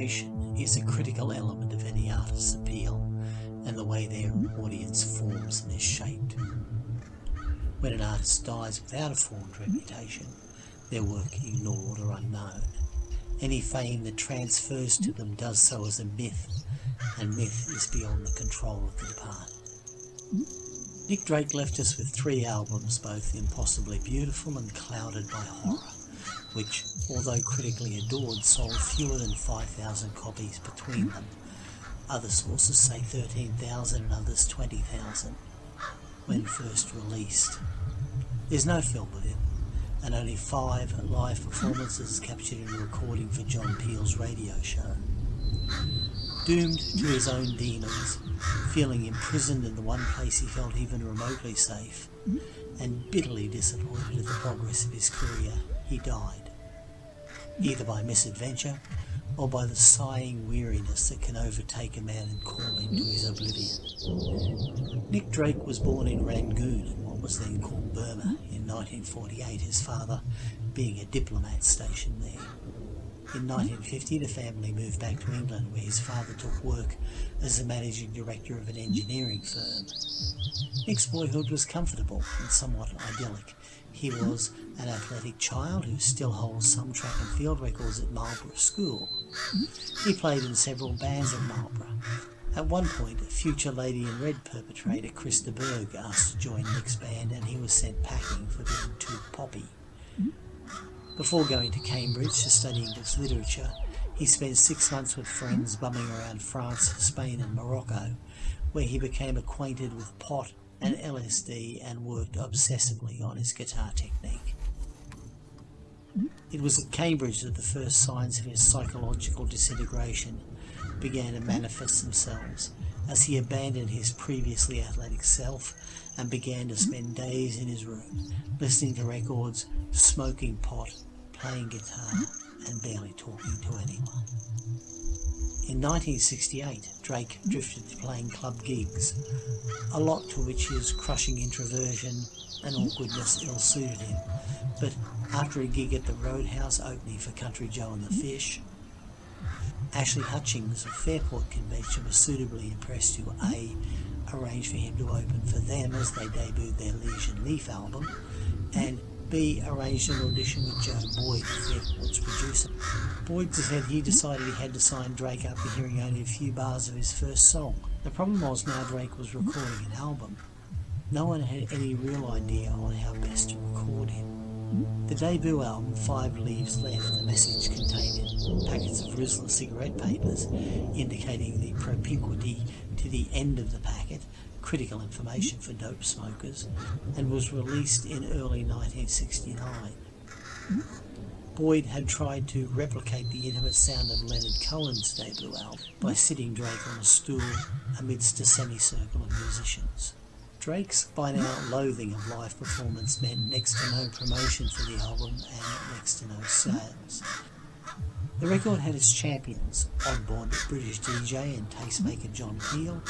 Reputation is a critical element of any artist's appeal and the way their audience forms and is shaped. When an artist dies without a formed reputation, their work ignored or unknown, any fame that transfers to them does so as a myth, and myth is beyond the control of the departed. Nick Drake left us with three albums, both impossibly beautiful and clouded by horror, which, although critically adored, sold fewer than 5,000 copies between them. Other sources say 13,000 and others 20,000 when first released. There's no film of it, and only five live performances captured in a recording for John Peel's radio show. Doomed to his own demons, feeling imprisoned in the one place he felt even remotely safe, and bitterly disappointed at the progress of his career, he died. Either by misadventure, or by the sighing weariness that can overtake a man and call him to his oblivion. Nick Drake was born in Rangoon in what was then called Burma in 1948, his father being a diplomat stationed there. In 1950 the family moved back to England where his father took work as the managing director of an engineering firm. Nick's boyhood was comfortable and somewhat idyllic. He was an athletic child who still holds some track and field records at Marlborough School. He played in several bands at Marlborough. At one point, future Lady in Red perpetrator Chris de Burgh asked to join Nick's band and he was sent packing for being too poppy. Before going to Cambridge to study English literature, he spent six months with friends bumming around France, Spain and Morocco, where he became acquainted with pot and LSD and worked obsessively on his guitar technique. It was at Cambridge that the first signs of his psychological disintegration began to manifest themselves as he abandoned his previously athletic self and began to spend days in his room listening to records, smoking pot, playing guitar and barely talking to anyone. In 1968, Drake drifted to playing club gigs, a lot to which his crushing introversion and awkwardness ill-suited him, but after a gig at the Roundhouse opening for Country Joe and the Fish, Ashley Hutchings of Fairport Convention was suitably impressed to A. arrange for him to open for them as they debuted their Liege and Lief album, and B. arranged an audition with Joe Boyd, Fairport's producer. Boyd said he decided he had to sign Drake after hearing only a few bars of his first song. The problem was now Drake was recording an album. No one had any real idea on how best to record him. The debut album, Five Leaves Left, the message contained packets of Rizla cigarette papers, indicating the propinquity to the end of the packet, critical information for dope smokers, and was released in early 1969. Boyd had tried to replicate the intimate sound of Leonard Cohen's debut album by sitting Drake on a stool amidst a semicircle of musicians. Drake's by now loathing of live performance meant next to no promotion for the album and next to no sales. The record had its champions, oddbod British DJ and tastemaker John Peel,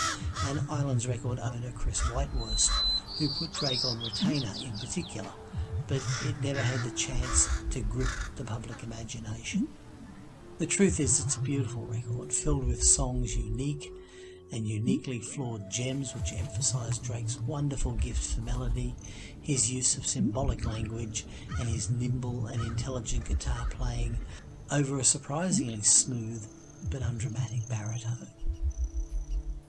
and Islands record owner Chris Whitehurst, who put Drake on retainer in particular, but it never had the chance to grip the public imagination. The truth is it's a beautiful record, filled with songs unique and uniquely flawed gems which emphasise Drake's wonderful gift for melody, his use of symbolic language, and his nimble and intelligent guitar playing over a surprisingly smooth but undramatic baritone.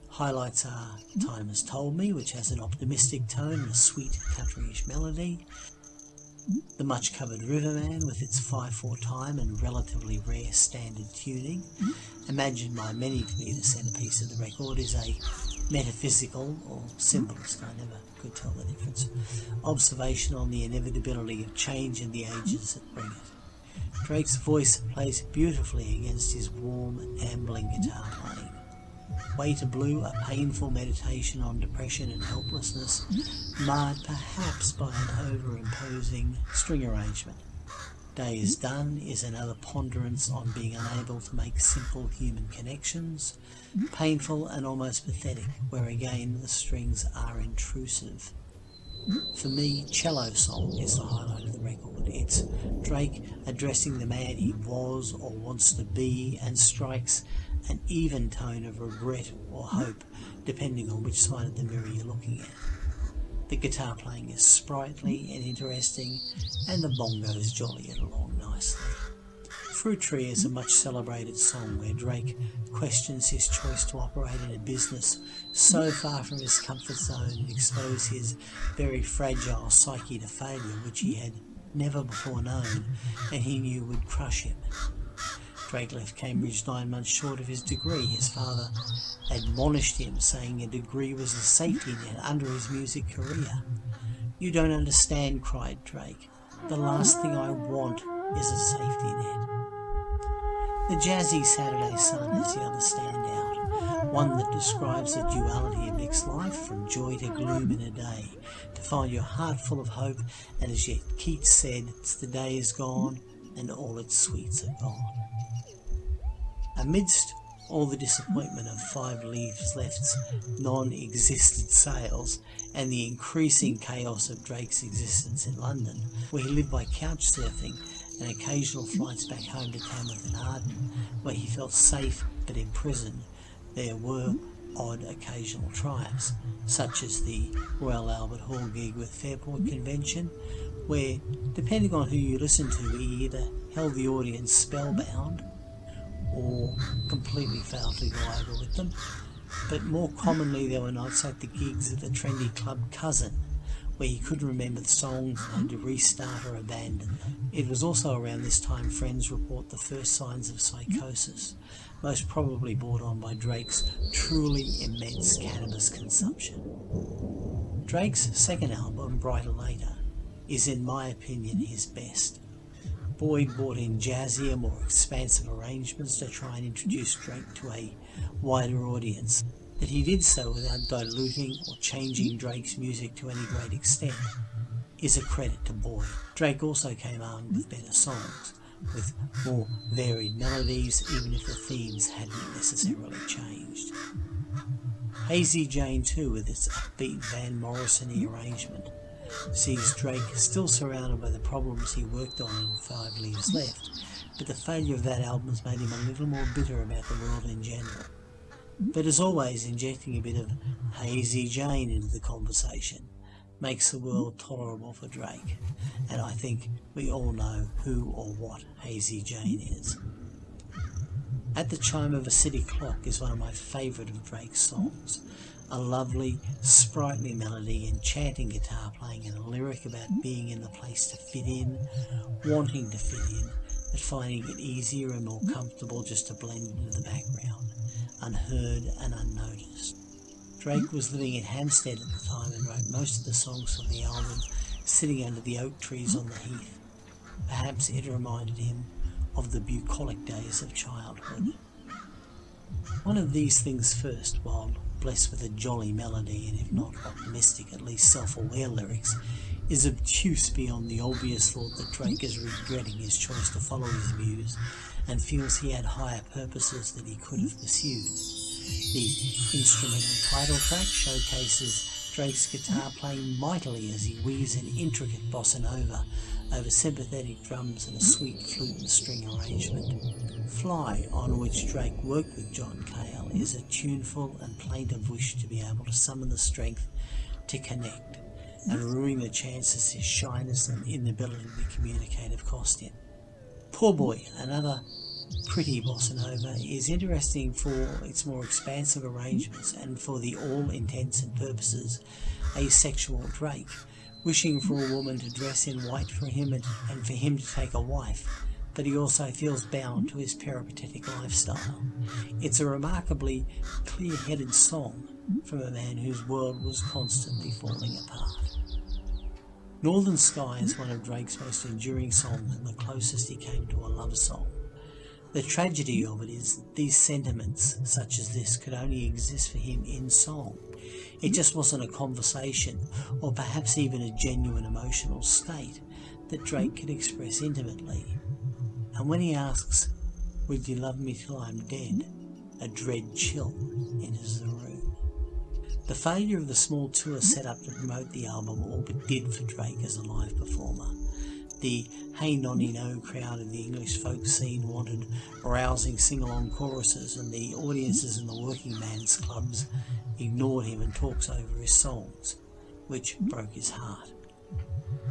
Highlights are Time Has Told Me, which has an optimistic tone and a sweet countryish melody, the much covered Riverman with its 5-4 time and relatively rare standard tuning, imagined by many to be the centerpiece of the record, is a metaphysical or symbolist, I never could tell the difference, observation on the inevitability of change in the ages that bring it. Drake's voice plays beautifully against his warm, ambling guitar playing. Way to Blue, a painful meditation on depression and helplessness, marred perhaps by an over-imposing string arrangement. Day is Done is another ponderance on being unable to make simple human connections, painful and almost pathetic, where again the strings are intrusive. For me, Cello Song is the highlight of the record. It's Drake addressing the man he was or wants to be and strikes an even tone of regret or hope depending on which side of the mirror you're looking at. The guitar playing is sprightly and interesting and the bongos jolly it along nicely. Fruit Tree is a much celebrated song where Drake questions his choice to operate in a business so far from his comfort zone and expose his very fragile psyche to failure which he had never before known and he knew would crush him. Drake left Cambridge nine months short of his degree. His father admonished him, saying a degree was a safety net under his music career. You don't understand, cried Drake. The last thing I want is a safety net. The jazzy Saturday Sun is the other standout, one that describes the duality of Nick's life from joy to gloom in a day, to find your heart full of hope, and as yet Keats said, the day is gone and all its sweets are gone. Amidst all the disappointment of Five Leaves Left's non-existent sales and the increasing chaos of Drake's existence in London, where he lived by couch surfing and occasional flights back home to Tanworth-in-Arden, where he felt safe but imprisoned, there were odd occasional triumphs, such as the Royal Albert Hall gig with Fairport Convention, where, depending on who you listen to, he either held the audience spellbound or completely failed to go over with them. But more commonly, there were nights like the gigs at the trendy club Cousin, where he couldn't remember the songs and had to restart or abandon them. It was also around this time friends report the first signs of psychosis, most probably brought on by Drake's truly immense cannabis consumption. Drake's second album, Bryter Layter, is in my opinion his best. Boyd brought in jazzier, more expansive arrangements to try and introduce Drake to a wider audience. That he did so without diluting or changing Drake's music to any great extent is a credit to Boyd. Drake also came armed with better songs, with more varied melodies, even if the themes hadn't necessarily changed. Hazey Jane too, with its upbeat Van Morrison arrangement, sees Drake still surrounded by the problems he worked on in Five Leaves Left, but the failure of that album has made him a little more bitter about the world in general. But as always, injecting a bit of Hazey Jane into the conversation makes the world tolerable for Drake, and I think we all know who or what Hazey Jane is. At the Chime of a City Clock is one of my favourite of Drake's songs, a lovely, sprightly melody, enchanting guitar playing, and a lyric about being in the place to fit in, wanting to fit in, but finding it easier and more comfortable just to blend into the background, unheard and unnoticed. Drake was living in Hampstead at the time and wrote most of the songs for the album sitting under the oak trees on the heath. Perhaps it reminded him of the bucolic days of childhood. One of these things first, while blessed with a jolly melody and if not optimistic, at least self-aware lyrics, is obtuse beyond the obvious thought that Drake is regretting his choice to follow his muse and feels he had higher purposes that he could have pursued. The instrumental title track showcases Drake's guitar playing mightily as he weaves an intricate bossa nova over sympathetic drums and a sweet flute and string arrangement. Fly, on which Drake worked with John Cale, is a tuneful and plaintive wish to be able to summon the strength to connect and ruining the chances his shyness and inability to communicate communicative cost him. Poor Boy, another pretty bossa nova, is interesting for its more expansive arrangements and for the all intents and purposes asexual Drake, wishing for a woman to dress in white for him and, and for him to take a wife, but he also feels bound to his peripatetic lifestyle. It's a remarkably clear-headed song from a man whose world was constantly falling apart. Northern Sky is one of Drake's most enduring songs and the closest he came to a love song. The tragedy of it is that these sentiments, such as this, could only exist for him in song. It just wasn't a conversation, or perhaps even a genuine emotional state, that Drake could express intimately. And when he asks, Would you love me till I'm dead? a dread chill enters the room. The failure of the small tour set up to promote the album all but did for Drake as a live performer. The Hey Nonny No crowd of the English folk scene wanted rousing sing-along choruses and the audiences in the working man's clubs ignored him and talks over his songs, which broke his heart.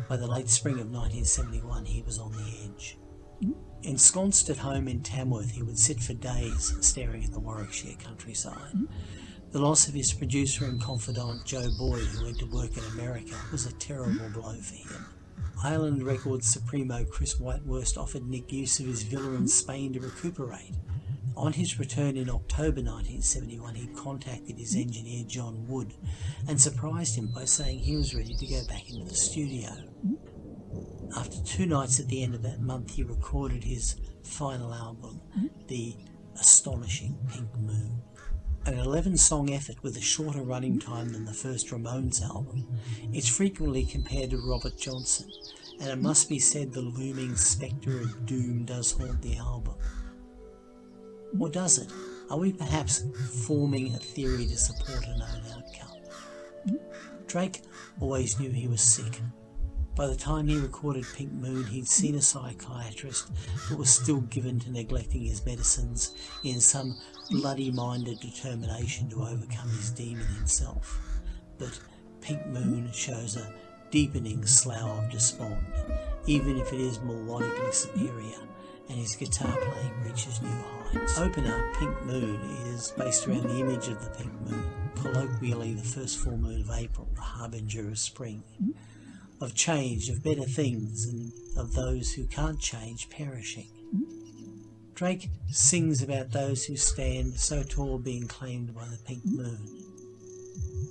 By the late spring of 1971 he was on the edge. Ensconced at home in Tanworth, he would sit for days staring at the Warwickshire countryside. The loss of his producer and confidant Joe Boyd, who went to work in America, was a terrible blow for him. Island Records Supremo Chris Whitewurst offered Nick use of his villa in Spain to recuperate. On his return in October 1971, he contacted his engineer John Wood and surprised him by saying he was ready to go back into the studio. After two nights at the end of that month, he recorded his final album, The Astonishing Pink Moon. An 11 song effort with a shorter running time than the first Ramones album, it's frequently compared to Robert Johnson, and it must be said the looming spectre of doom does haunt the album. Or does it? Are we perhaps forming a theory to support a known outcome? Drake always knew he was sick. By the time he recorded Pink Moon, he'd seen a psychiatrist but was still given to neglecting his medicines in some bloody minded determination to overcome his demon himself. But Pink Moon shows a deepening slough of despond, even if it is melodically superior and his guitar playing reaches new heights. Opener, Pink Moon, is based around the image of the pink moon, colloquially the first full moon of April, the harbinger of spring, of change, of better things, and of those who can't change perishing. Drake sings about those who stand so tall being claimed by the pink moon.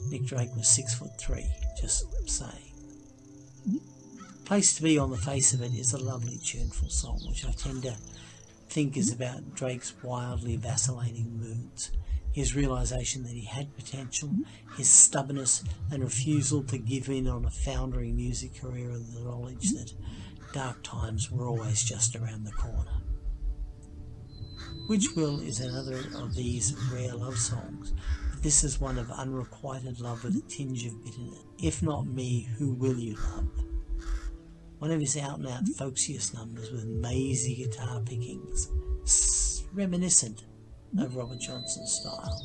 Nick Drake was six foot three, just saying. Place to Be on the face of it is a lovely, tuneful song, which I tend to think is about Drake's wildly vacillating moods, his realization that he had potential, his stubbornness and refusal to give in on a foundering music career, and the knowledge that dark times were always just around the corner. Which Will is another of these rare love songs, but this is one of unrequited love with a tinge of bitterness. If not me, who will you love? One of his out-and-out folksiest numbers with mazy guitar pickings, reminiscent of Robert Johnson's style.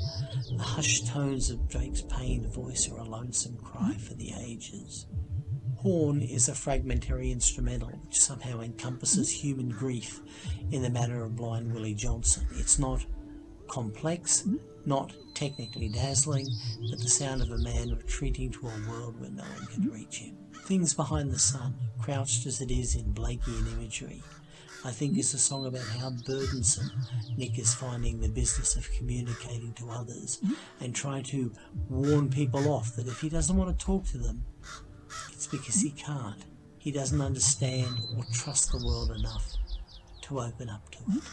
The hushed tones of Drake's pained voice are a lonesome cry for the ages. Horn is a fragmentary instrumental which somehow encompasses human grief in the manner of Blind Willie Johnson. It's not complex, not technically dazzling, but the sound of a man retreating to a world where no one can reach him. Things Behind the Sun, crouched as it is in Blakeian imagery, I think is a song about how burdensome Nick is finding the business of communicating to others and trying to warn people off that if he doesn't want to talk to them, it's because he can't. He doesn't understand or trust the world enough to open up to it.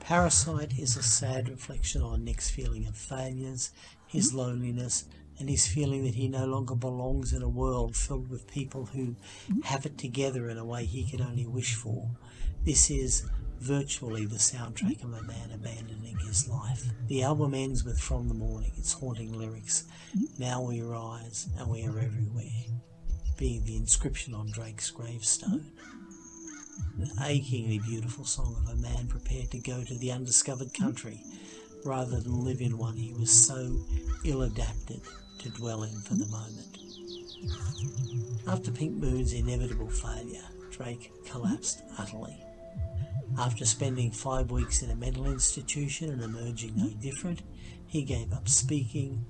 Parasite is a sad reflection on Nick's feeling of failures, his loneliness, and his feeling that he no longer belongs in a world filled with people who have it together in a way he could only wish for. This is virtually the soundtrack of a man abandoning his life. The album ends with From the Morning, its haunting lyrics, Now we rise and we are everywhere, being the inscription on Drake's gravestone. An achingly beautiful song of a man prepared to go to the undiscovered country rather than live in one he was so ill adapted to dwell in for the moment. After Pink Moon's inevitable failure, Drake collapsed utterly. After spending five weeks in a mental institution and emerging no different, he gave up speaking,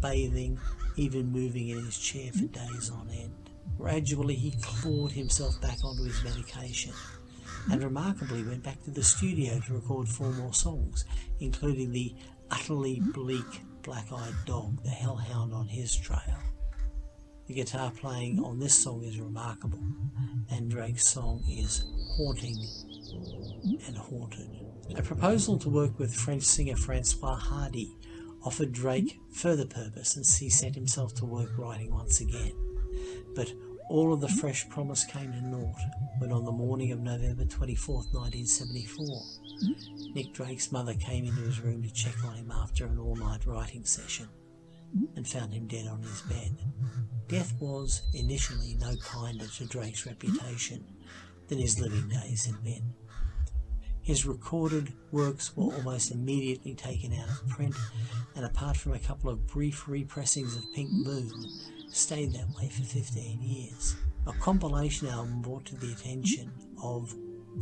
bathing, even moving in his chair for days on end. Gradually, he clawed himself back onto his medication and remarkably went back to the studio to record four more songs, including the utterly bleak black-eyed dog, the hellhound on his trail. The guitar playing on this song is remarkable, and Drake's song is haunting and haunted. A proposal to work with French singer Françoise Hardy offered Drake further purpose, and he set himself to work writing once again. But all of the fresh promise came to naught when on the morning of November 24, 1974, Nick Drake's mother came into his room to check on him after an all-night writing session and found him dead on his bed. Death was initially no kinder to Drake's reputation. than his living days had been. His recorded works were almost immediately taken out of print, and apart from a couple of brief repressings of Pink Moon, stayed that way for 15 years. A compilation album brought to the attention of,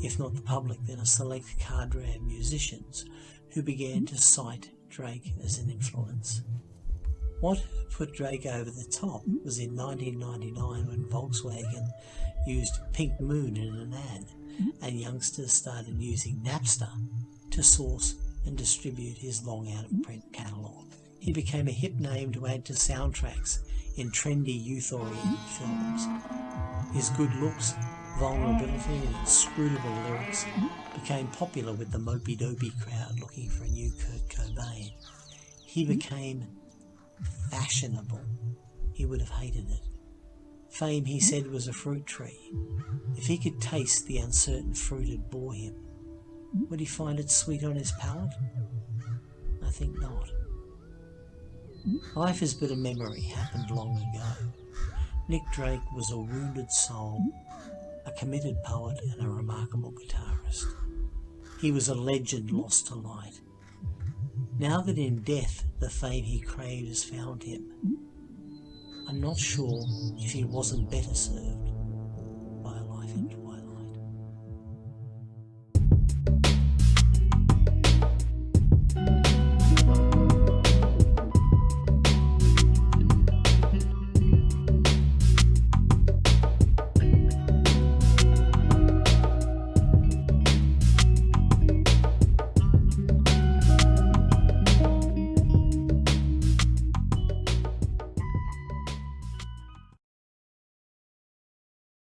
if not the public, then a select cadre of musicians who began to cite Drake as an influence. What put Drake over the top was in 1999 when Volkswagen used Pink Moon in an ad and youngsters started using Napster to source and distribute his long out of print catalogue. He became a hip name to add to soundtracks in trendy youth oriented films. His good looks, vulnerability, and inscrutable lyrics became popular with the mopey dopey crowd looking for a new Kurt Cobain. He hmm? became fashionable. He would have hated it. Fame, he hmm? said, was a fruit tree. If he could taste the uncertain fruit it bore him, hmm? would he find it sweet on his palate? I think not. Life is but a memory happened long ago. Nick Drake was a wounded soul, a committed poet, and a remarkable guitarist. He was a legend lost to light. Now that in death the fame he craved has found him, I'm not sure if he wasn't better served